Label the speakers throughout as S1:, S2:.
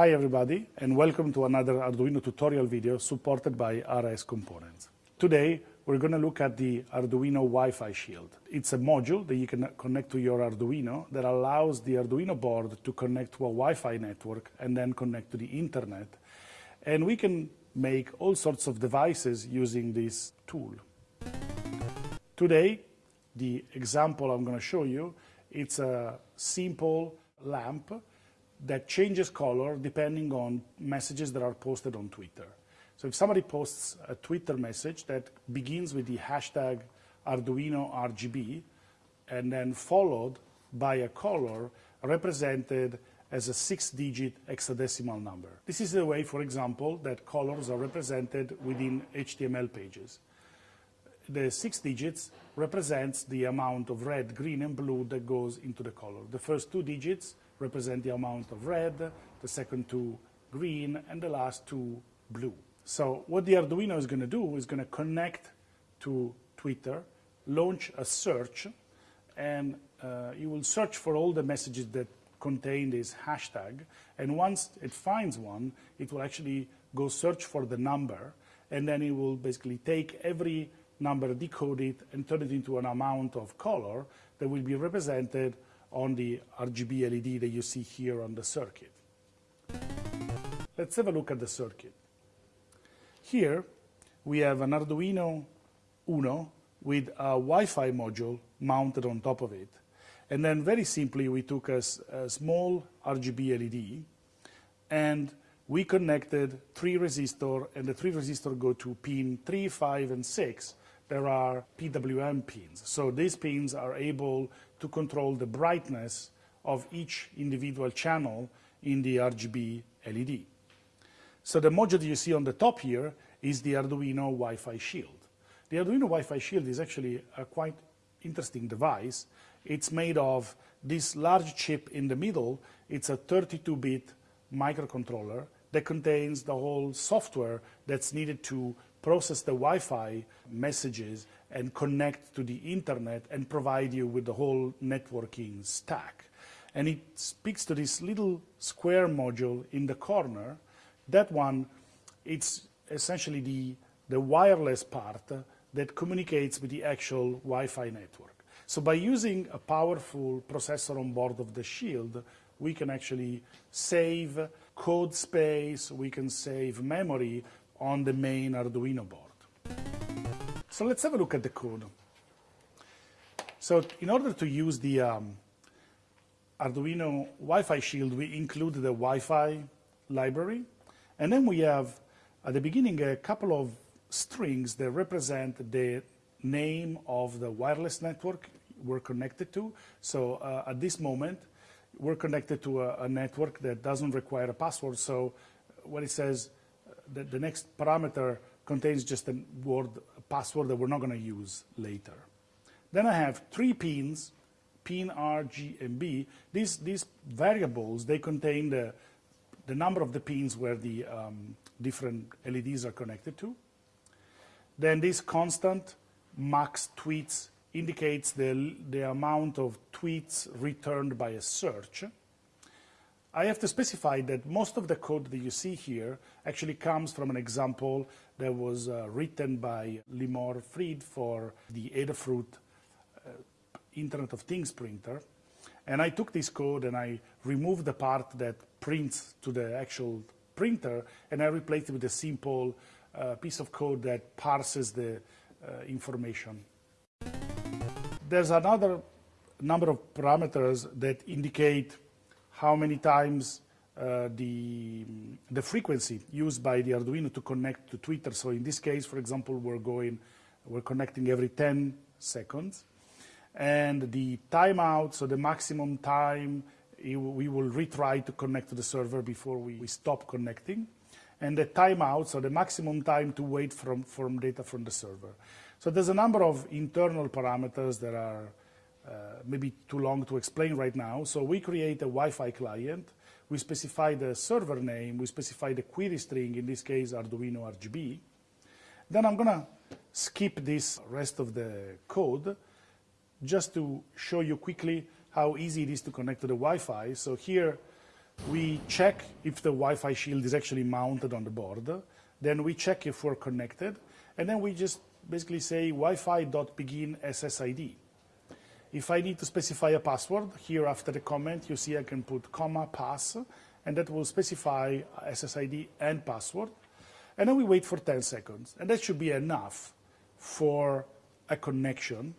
S1: Hi everybody and welcome to another Arduino tutorial video supported by RS Components. Today we're going to look at the Arduino Wi-Fi Shield. It's a module that you can connect to your Arduino that allows the Arduino board to connect to a Wi-Fi network and then connect to the internet. And we can make all sorts of devices using this tool. Today, the example I'm going to show you, it's a simple lamp that changes color depending on messages that are posted on Twitter. So if somebody posts a Twitter message that begins with the hashtag Arduino RGB and then followed by a color represented as a six-digit hexadecimal number. This is the way, for example, that colors are represented within HTML pages. The six digits represents the amount of red, green, and blue that goes into the color. The first two digits represent the amount of red, the second two green, and the last two blue. So what the Arduino is going to do is going to connect to Twitter, launch a search, and uh, you will search for all the messages that contain this hashtag. And once it finds one, it will actually go search for the number, and then it will basically take every number, decode it, and turn it into an amount of color that will be represented on the RGB LED that you see here on the circuit. Let's have a look at the circuit. Here we have an Arduino Uno with a Wi-Fi module mounted on top of it. And then very simply we took a, a small RGB LED and we connected three resistor and the three resistor go to pin 3, 5 and 6 there are PWM pins. So these pins are able to control the brightness of each individual channel in the RGB LED. So the module you see on the top here is the Arduino Wi-Fi Shield. The Arduino Wi-Fi Shield is actually a quite interesting device. It's made of this large chip in the middle. It's a 32-bit microcontroller that contains the whole software that's needed to process the Wi-Fi messages and connect to the internet and provide you with the whole networking stack. And it speaks to this little square module in the corner. That one, it's essentially the, the wireless part that communicates with the actual Wi-Fi network. So by using a powerful processor on board of the Shield, we can actually save code space, we can save memory on the main Arduino board. So let's have a look at the code. So in order to use the um, Arduino Wi-Fi shield, we include the Wi-Fi library. And then we have, at the beginning, a couple of strings that represent the name of the wireless network we're connected to. So uh, at this moment, we're connected to a, a, network that doesn't require a password. So what it says the, the next parameter contains just a word a password that we're not going to use later. Then I have three pins, pin R, G, and B. These, these variables, they contain the, the number of the pins where the um, different LEDs are connected to. Then this constant max tweets indicates the, the amount of tweets returned by a search. I have to specify that most of the code that you see here actually comes from an example that was uh, written by Limor Fried for the Adafruit uh, Internet of Things printer. And I took this code and I removed the part that prints to the actual printer and I replaced it with a simple uh, piece of code that parses the uh, information. There's another number of parameters that indicate how many times uh, the, the frequency used by the Arduino to connect to Twitter. So in this case, for example, we're going, we're connecting every 10 seconds. And the timeout, so the maximum time, we will retry to connect to the server before we, we stop connecting. And the timeout, so the maximum time to wait from, from data from the server. So there's a number of internal parameters that are Uh, maybe too long to explain right now. So we create a Wi-Fi client. We specify the server name. We specify the query string, in this case, Arduino RGB. Then I'm going to skip this rest of the code just to show you quickly how easy it is to connect to the Wi-Fi. So here We check if the Wi-Fi shield is actually mounted on the board. Then we check if we're connected. And then we just basically say Wi-Fi.begin SSID. If I need to specify a password, here after the comment, you see I can put comma pass, and that will specify SSID and password. And then we wait for 10 seconds. And that should be enough for a connection.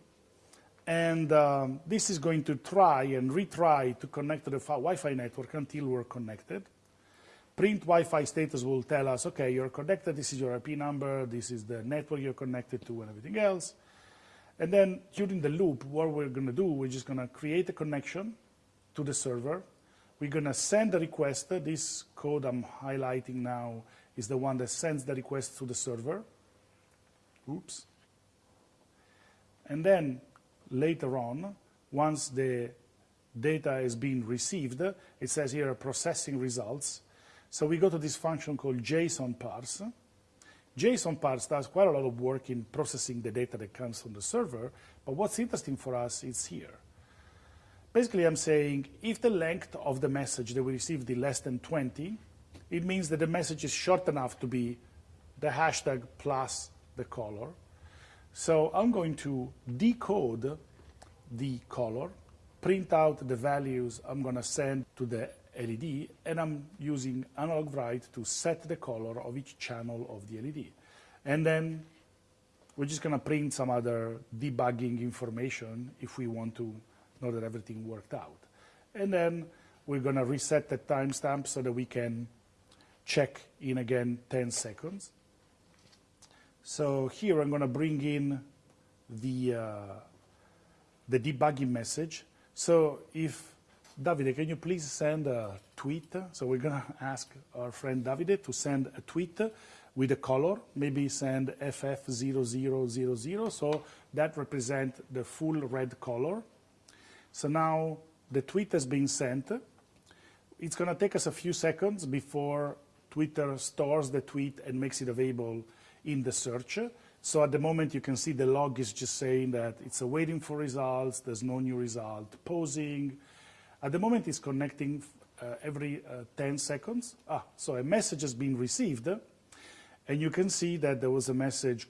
S1: And um, this is going to try and retry to connect to the Wi-Fi network until we're connected. Print Wi-Fi status will tell us, okay, you're connected, this is your IP number, this is the network you're connected to, and everything else. And then during the loop, what we're going to do, we're just going to create a connection to the server. We're going to send the request. This code I'm highlighting now is the one that sends the request to the server. Oops. And then later on, once the data has been received, it says here processing results. So we go to this function called JSON parse. JSON parse does quite a lot of work in processing the data that comes from the server, but what's interesting for us is here. Basically, I'm saying if the length of the message that we received is less than 20, it means that the message is short enough to be the hashtag plus the color. So I'm going to decode the color, print out the values I'm going to send to the LED, and I'm using analog write to set the color of each channel of the LED. And then we're just going to print some other debugging information if we want to know that everything worked out. And then we're going to reset the timestamp so that we can check in again 10 seconds. So here I'm going to bring in the, uh, the debugging message. So if, Davide, can you please send a tweet? So we're going to ask our friend Davide to send a tweet with a color, maybe send FF0000, so that represents the full red color. So now the tweet has been sent. It's going to take us a few seconds before Twitter stores the tweet and makes it available in the search. So at the moment, you can see the log is just saying that it's awaiting for results, there's no new result, posing. At the moment, it's connecting uh, every uh, 10 seconds. Ah, so a message has been received, and you can see that there was a message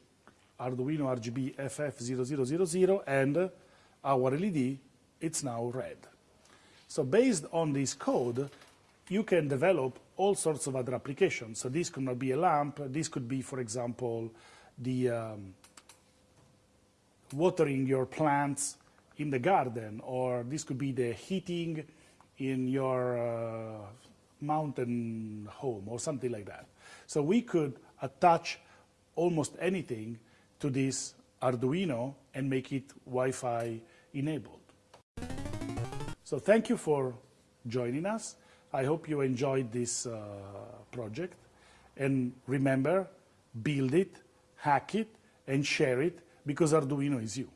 S1: Arduino RGB FF0000, and our LED, it's now red. So based on this code, you can develop all sorts of other applications. So this could not be a lamp. This could be, for example, the um, watering your plants in the garden, or this could be the heating in your uh, mountain home, or something like that. So we could attach almost anything to this Arduino and make it Wi-Fi enabled. So thank you for joining us. I hope you enjoyed this uh, project. And remember, build it, hack it, and share it, because Arduino is you.